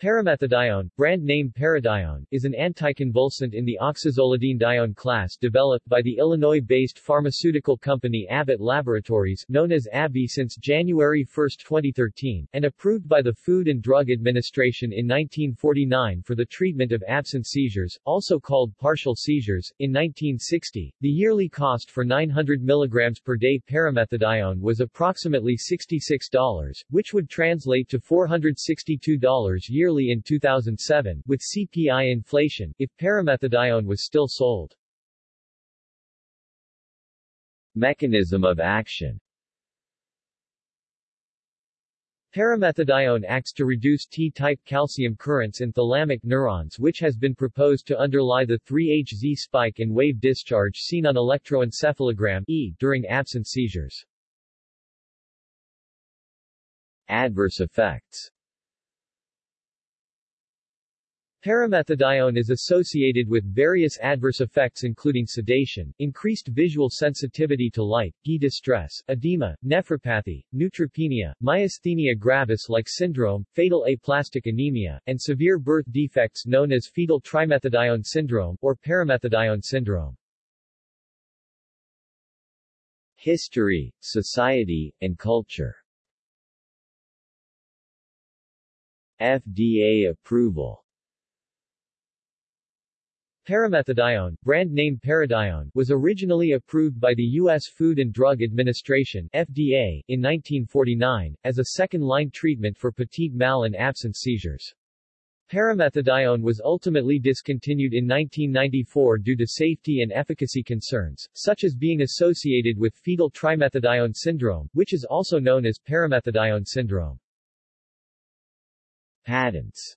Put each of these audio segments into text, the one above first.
Paramethadione, brand name Paradione, is an anticonvulsant in the oxazolidine-dione class developed by the Illinois-based pharmaceutical company Abbott Laboratories known as AbbVie since January 1, 2013, and approved by the Food and Drug Administration in 1949 for the treatment of absence seizures, also called partial seizures. In 1960, the yearly cost for 900 mg per day paramethadione was approximately $66, which would translate to $462 yearly yearly in 2007, with CPI inflation, if paramethadione was still sold. Mechanism of action Paramethadione acts to reduce T-type calcium currents in thalamic neurons which has been proposed to underlie the 3-HZ spike in wave discharge seen on electroencephalogram e during absence seizures. Adverse effects Paramethadione is associated with various adverse effects including sedation, increased visual sensitivity to light, GI distress, edema, nephropathy, neutropenia, myasthenia gravis-like syndrome, fatal aplastic anemia, and severe birth defects known as fetal trimethadione syndrome, or paramethadione syndrome. History, society, and culture FDA approval Paramethadione, brand name Paradione, was originally approved by the U.S. Food and Drug Administration FDA, in 1949, as a second-line treatment for petit mal and absence seizures. Paramethadione was ultimately discontinued in 1994 due to safety and efficacy concerns, such as being associated with fetal trimethadione syndrome, which is also known as paramethadione syndrome. Patents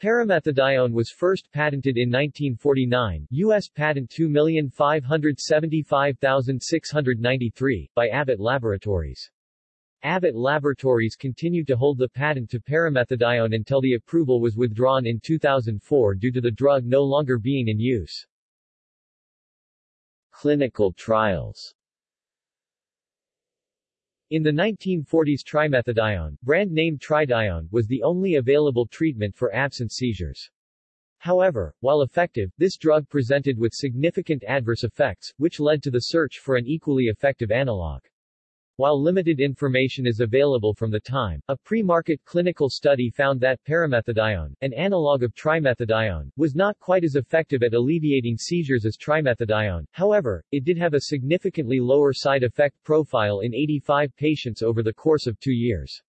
Paramethadione was first patented in 1949 U.S. Patent 2575693, by Abbott Laboratories. Abbott Laboratories continued to hold the patent to paramethadione until the approval was withdrawn in 2004 due to the drug no longer being in use. Clinical trials in the 1940s trimethadione, brand name Tridione, was the only available treatment for absence seizures. However, while effective, this drug presented with significant adverse effects, which led to the search for an equally effective analog. While limited information is available from the time, a pre-market clinical study found that paramethadione, an analog of trimethadione, was not quite as effective at alleviating seizures as trimethadione. However, it did have a significantly lower side effect profile in 85 patients over the course of two years.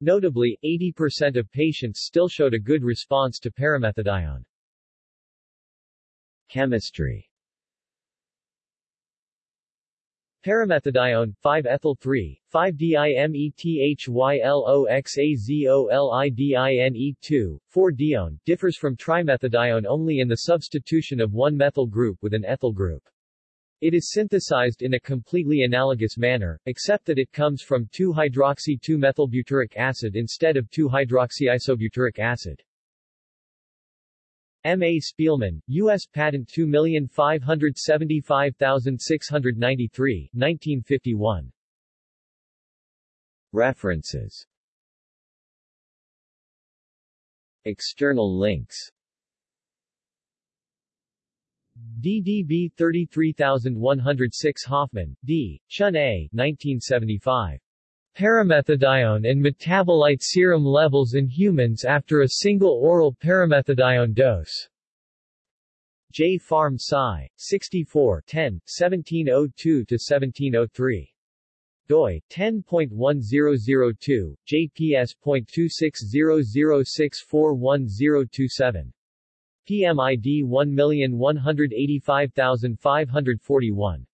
Notably, 80% of patients still showed a good response to paramethadione. Chemistry Paramethadione, 5-ethyl-3, 5-dimethyloxazolidine-2, 4-dione, differs from trimethadione only in the substitution of one methyl group with an ethyl group. It is synthesized in a completely analogous manner, except that it comes from 2-hydroxy-2-methylbutyric acid instead of 2-hydroxyisobutyric acid. M. A. Spielman, U.S. Patent 2575693, 1951. References External links DDB 33106 Hoffman, D. Chun A. 1975. Paramethadione and metabolite serum levels in humans after a single oral paramethadione dose. J. Pharm Sci. 64 10, 1702-1703. doi, 10.1002, jps.26006410027. PMID 1185541.